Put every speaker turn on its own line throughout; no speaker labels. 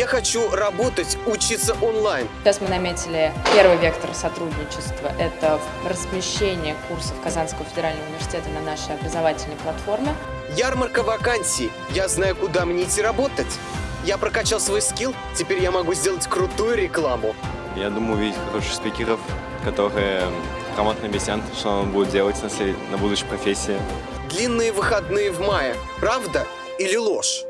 Я хочу работать, учиться онлайн.
Сейчас мы наметили первый вектор сотрудничества. Это размещение курсов Казанского федерального университета на нашей образовательной платформе.
Ярмарка вакансий. Я знаю, куда мне идти работать. Я прокачал свой скилл, теперь я могу сделать крутую рекламу.
Я думаю увидеть хороших спикеров, которые грамотно объяснят, что он будет делать на, след... на будущей профессии.
Длинные выходные в мае. Правда или ложь?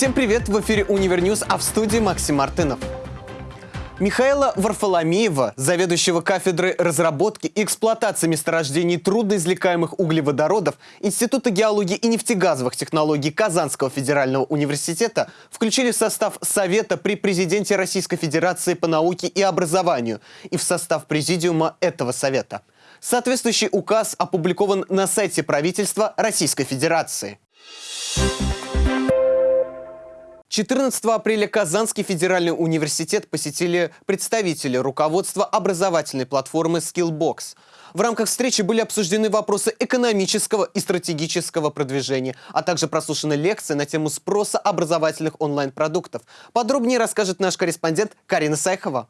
Всем привет! В эфире Univer News, а в студии Максим Мартынов. Михаила Варфоломеева, заведующего кафедры разработки и эксплуатации месторождений трудноизвлекаемых углеводородов Института геологии и нефтегазовых технологий Казанского федерального университета, включили в состав Совета при президенте Российской Федерации по науке и образованию и в состав президиума этого совета. Соответствующий указ опубликован на сайте правительства Российской Федерации. 14 апреля Казанский федеральный университет посетили представители руководства образовательной платформы Skillbox. В рамках встречи были обсуждены вопросы экономического и стратегического продвижения, а также прослушаны лекции на тему спроса образовательных онлайн-продуктов. Подробнее расскажет наш корреспондент Карина Сайхова.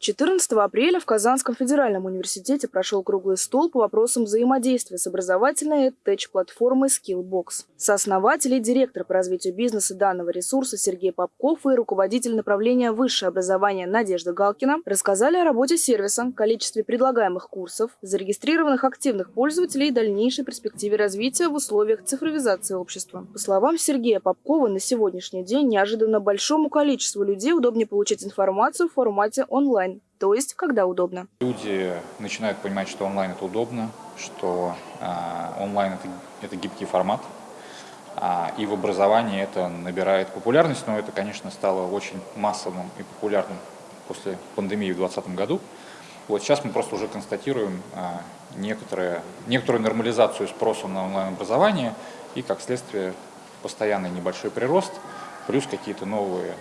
14 апреля в Казанском федеральном университете прошел круглый стол по вопросам взаимодействия с образовательной EdTech-платформой Skillbox. Сооснователь и директор по развитию бизнеса данного ресурса Сергей Попков и руководитель направления высшее образование Надежда Галкина рассказали о работе сервиса, количестве предлагаемых курсов, зарегистрированных активных пользователей и дальнейшей перспективе развития в условиях цифровизации общества. По словам Сергея Попкова, на сегодняшний день неожиданно большому количеству людей удобнее получить информацию в формате онлайн то есть когда удобно.
Люди начинают понимать, что онлайн это удобно, что э, онлайн это, это гибкий формат, а, и в образовании это набирает популярность, но это, конечно, стало очень массовым и популярным после пандемии в 2020 году. Вот сейчас мы просто уже констатируем некоторые, некоторую нормализацию спроса на онлайн-образование и, как следствие, постоянный небольшой прирост, плюс какие-то новые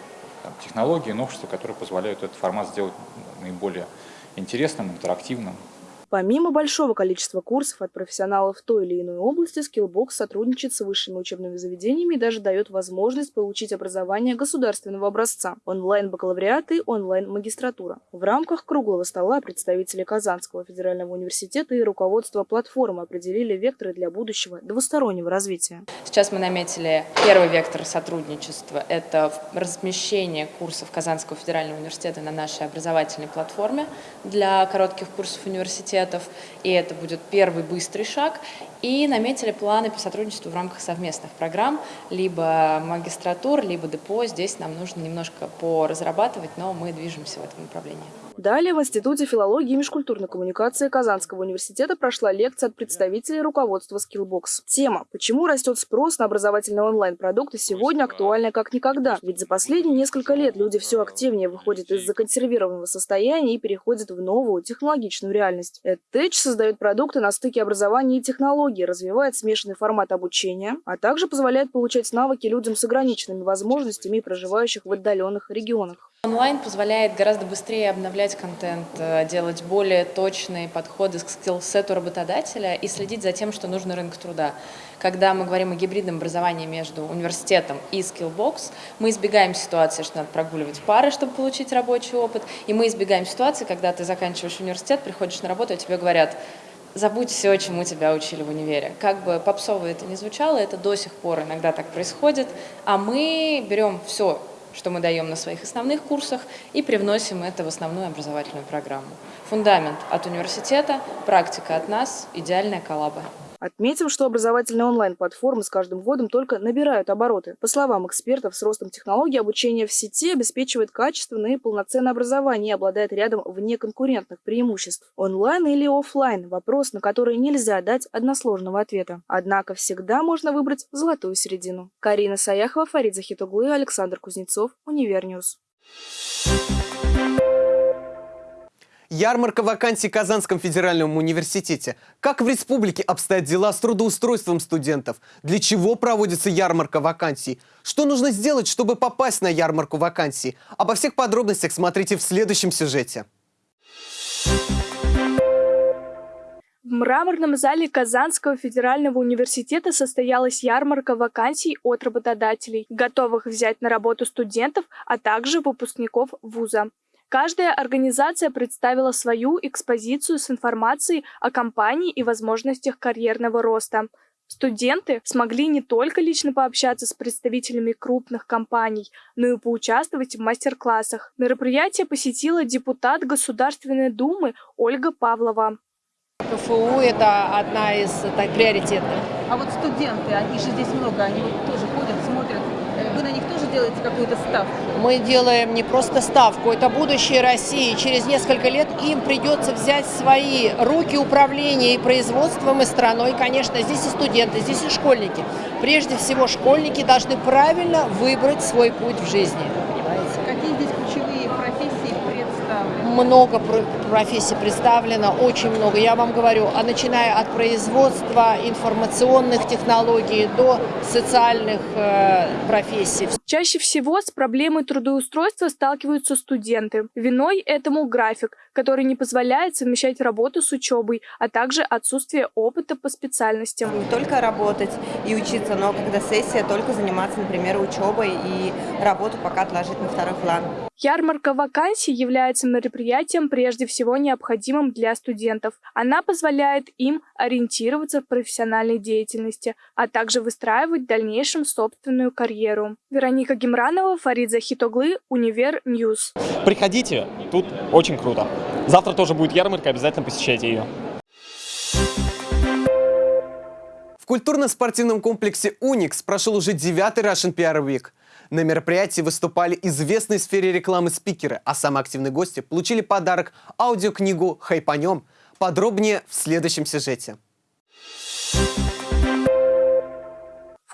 там, технологии, новшества, которые позволяют этот формат сделать наиболее интересным, интерактивным.
Помимо большого количества курсов от профессионалов в той или иной области, Skillbox сотрудничает с высшими учебными заведениями и даже дает возможность получить образование государственного образца, онлайн-бакалавриат и онлайн-магистратура. В рамках круглого стола представители Казанского федерального университета и руководство платформы определили векторы для будущего двустороннего развития.
Сейчас мы наметили первый вектор сотрудничества – это размещение курсов Казанского федерального университета на нашей образовательной платформе для коротких курсов университета университетов, и это будет первый быстрый шаг. И наметили планы по сотрудничеству в рамках совместных программ, либо магистратур, либо депо. Здесь нам нужно немножко поразрабатывать, но мы движемся в этом направлении.
Далее в Институте филологии и межкультурной коммуникации Казанского университета прошла лекция от представителей руководства Skillbox. Тема «Почему растет спрос на образовательные онлайн-продукты» сегодня актуальна как никогда. Ведь за последние несколько лет люди все активнее выходят из законсервированного состояния и переходят в новую технологичную реальность. EdTech создает продукты на стыке образования и технологий, развивает смешанный формат обучения, а также позволяет получать навыки людям с ограниченными возможностями, проживающих в отдаленных регионах.
Онлайн позволяет гораздо быстрее обновлять контент, э, делать более точные подходы к скиллсету работодателя и следить за тем, что нужно рынку труда. Когда мы говорим о гибридном образовании между университетом и Skillbox, мы избегаем ситуации, что надо прогуливать пары, чтобы получить рабочий опыт, и мы избегаем ситуации, когда ты заканчиваешь университет, приходишь на работу, и тебе говорят, забудь все, чему тебя учили в универе. Как бы попсово это не звучало, это до сих пор иногда так происходит, а мы берем все что мы даем на своих основных курсах, и привносим это в основную образовательную программу. Фундамент от университета, практика от нас, идеальная коллаба.
Отметим, что образовательные онлайн-платформы с каждым годом только набирают обороты. По словам экспертов, с ростом технологий обучение в сети обеспечивает качественное и полноценное образование и обладает рядом внеконкурентных преимуществ. Онлайн или офлайн – вопрос, на который нельзя дать односложного ответа. Однако всегда можно выбрать золотую середину. Карина Саяхова, Фарид Захитуглы, Александр Кузнецов, Univer News.
Ярмарка вакансий в Казанском федеральном университете. Как в республике обстоят дела с трудоустройством студентов? Для чего проводится ярмарка вакансий? Что нужно сделать, чтобы попасть на ярмарку вакансий? Обо всех подробностях смотрите в следующем сюжете.
В мраморном зале Казанского федерального университета состоялась ярмарка вакансий от работодателей, готовых взять на работу студентов, а также выпускников вуза. Каждая организация представила свою экспозицию с информацией о компании и возможностях карьерного роста. Студенты смогли не только лично пообщаться с представителями крупных компаний, но и поучаствовать в мастер-классах. Мероприятие посетила депутат Государственной Думы Ольга Павлова.
КФУ – это одна из так, приоритетных.
А вот студенты, их же здесь много, они вот тоже ходят, смотрят. Э, Вы на них тоже делаете какую-то ставку?
Мы делаем не просто ставку, это будущее России. Через несколько лет им придется взять свои руки управление и производством, и страной. Конечно, здесь и студенты, здесь и школьники. Прежде всего, школьники должны правильно выбрать свой путь в жизни. Понимаете?
Какие здесь ключевые профессии представлены?
Много про- профессий представлено, очень много. Я вам говорю, а начиная от производства информационных технологий до социальных э, профессий.
Чаще всего с проблемой трудоустройства сталкиваются студенты. Виной этому график, который не позволяет совмещать работу с учебой, а также отсутствие опыта по специальностям.
не только работать и учиться, но когда сессия, только заниматься, например, учебой и работу пока отложить на второй план.
Ярмарка вакансий является мероприятием прежде всего необходимым для студентов. Она позволяет им ориентироваться в профессиональной деятельности, а также выстраивать в дальнейшем собственную карьеру. Вероника Гемранова, Фарид Захитоглы, Univer News.
Приходите, тут очень круто. Завтра тоже будет ярмарка, обязательно посещайте ее.
В культурно-спортивном комплексе «Уникс» прошел уже девятый Russian PR Week. На мероприятии выступали известные в сфере рекламы спикеры, а самые активные гости получили подарок – аудиокнигу «Хайпанем». Подробнее в следующем сюжете.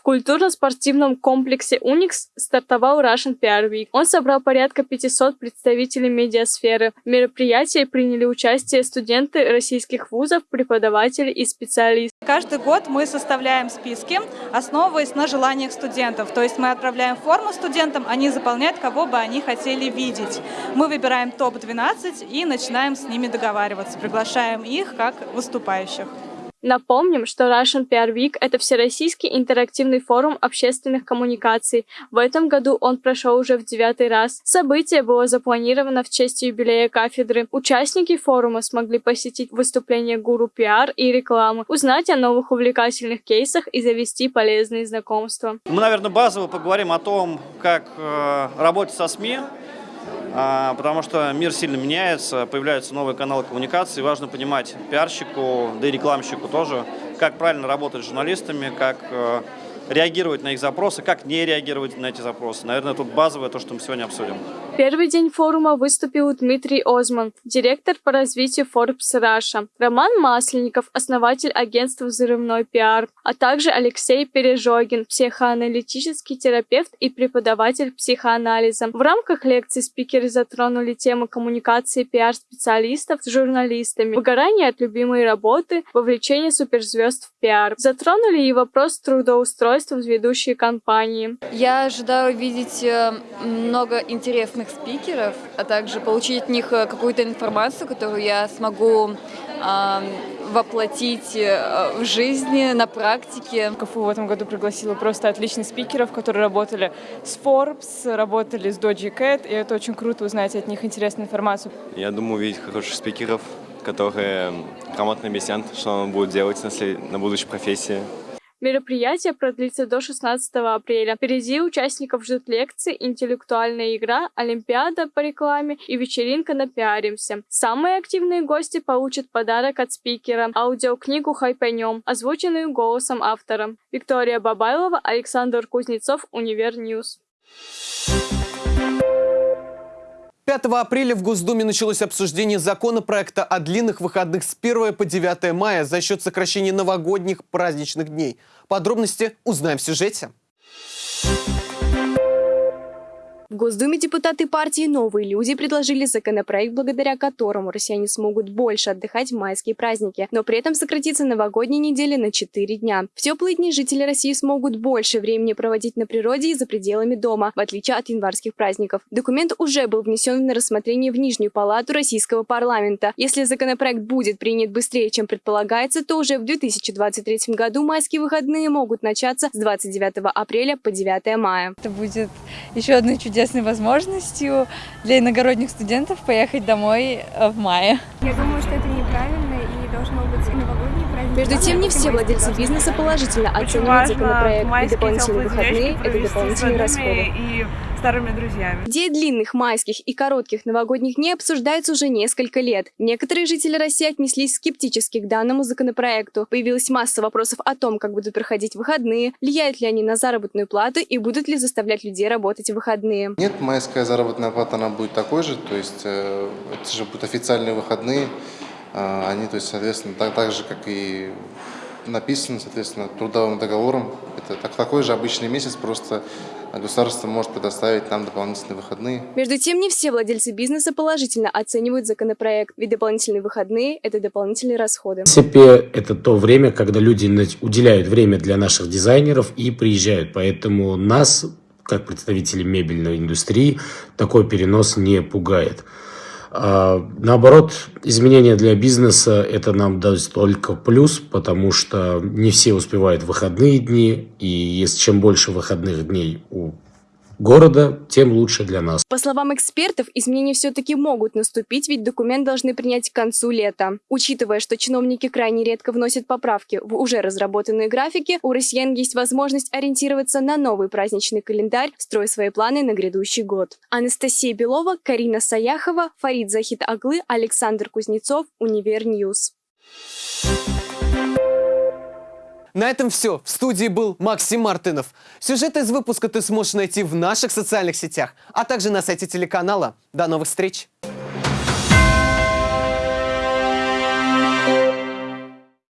Культурно-спортивном комплексе «Уникс» стартовал Russian PR Week. Он собрал порядка 500 представителей медиасферы. В мероприятии приняли участие студенты российских вузов, преподаватели и специалисты.
Каждый год мы составляем списки, основываясь на желаниях студентов. То есть мы отправляем форму студентам, они заполняют, кого бы они хотели видеть. Мы выбираем топ-12 и начинаем с ними договариваться, приглашаем их как выступающих.
Напомним, что Russian PR Week – это всероссийский интерактивный форум общественных коммуникаций. В этом году он прошел уже в девятый раз. Событие было запланировано в честь юбилея кафедры. Участники форума смогли посетить выступления гуру пиар и рекламы, узнать о новых увлекательных кейсах и завести полезные знакомства.
Мы, наверное, базово поговорим о том, как э, работать со СМИ, потому что мир сильно меняется, появляются новые каналы коммуникации. Важно понимать пиарщику, да и рекламщику тоже, как правильно работать с журналистами, как э, реагировать на их запросы, как не реагировать на эти запросы. Наверное, тут базовое то, что мы сегодня обсудим.
Первый день форума выступил Дмитрий Озман, директор по развитию Forbes Russia, Роман Масленников, основатель агентства «Взрывной пиар», а также Алексей Пережогин, психоаналитический терапевт и преподаватель психоанализа. В рамках лекции спикеры затронули тему коммуникации пиар-специалистов с журналистами, выгорание от любимой работы, вовлечение суперзвезд в пиар. Затронули и вопрос трудоустройства в ведущей компании.
Я ожидаю увидеть э, много интересных спикеров, а также получить от них э, какую-то информацию, которую я смогу э, воплотить в жизни, на практике.
КФУ в этом году пригласила просто отличных спикеров, которые работали с Forbes, работали с Doji Cat, и это очень круто узнать от них интересную информацию.
Я думаю увидеть хороших спикеров, которые грамотно объяснят, что он будет делать на, след- на будущей профессии.
Мероприятие продлится до 16 апреля. Впереди участников ждут лекции, интеллектуальная игра, олимпиада по рекламе и вечеринка напиаримся. Самые активные гости получат подарок от спикера – аудиокнигу «Хайпанем», озвученную голосом автора. Виктория Бабайлова, Александр Кузнецов, Univer News.
5 апреля в Госдуме началось обсуждение законопроекта о длинных выходных с 1 по 9 мая за счет сокращения новогодних праздничных дней. Подробности узнаем в сюжете.
В Госдуме депутаты партии «Новые люди» предложили законопроект, благодаря которому россияне смогут больше отдыхать в майские праздники, но при этом сократится новогодняя неделя на 4 дня. В теплые дни жители России смогут больше времени проводить на природе и за пределами дома, в отличие от январских праздников. Документ уже был внесен на рассмотрение в Нижнюю палату российского парламента. Если законопроект будет принят быстрее, чем предполагается, то уже в 2023 году майские выходные могут начаться с 29 апреля по 9 мая.
Это будет еще одной чудесной возможностью для иногородних студентов поехать домой э, в мае.
Я думаю, что это неправильно и должно быть и новогодние праздники.
Между тем, не все владельцы бизнеса положительно оценивают законопроект. И дополнительные выходные – это дополнительные расходы.
И старыми друзьями.
Идея длинных майских и коротких новогодних дней обсуждается уже несколько лет. Некоторые жители России отнеслись скептически к данному законопроекту. Появилась масса вопросов о том, как будут проходить выходные, влияют ли они на заработную плату и будут ли заставлять людей работать в выходные.
Нет, майская заработная плата, она будет такой же, то есть э, это же будут официальные выходные, они, то есть, соответственно, так, так же, как и написано, соответственно, трудовым договором. Это так, такой же обычный месяц, просто государство может предоставить нам дополнительные выходные.
Между тем, не все владельцы бизнеса положительно оценивают законопроект, ведь дополнительные выходные – это дополнительные расходы.
В принципе, это то время, когда люди уделяют время для наших дизайнеров и приезжают. Поэтому нас, как представителей мебельной индустрии, такой перенос не пугает. А, наоборот, изменения для бизнеса это нам даст только плюс, потому что не все успевают выходные дни, и если чем больше выходных дней у города, тем лучше для нас.
По словам экспертов, изменения все-таки могут наступить, ведь документ должны принять к концу лета. Учитывая, что чиновники крайне редко вносят поправки в уже разработанные графики, у россиян есть возможность ориентироваться на новый праздничный календарь, строя свои планы на грядущий год. Анастасия Белова, Карина Саяхова, Фарид Захид Аглы, Александр Кузнецов, Univer News.
На этом все. В студии был Максим Мартынов. Сюжет из выпуска ты сможешь найти в наших социальных сетях, а также на сайте телеканала. До новых встреч!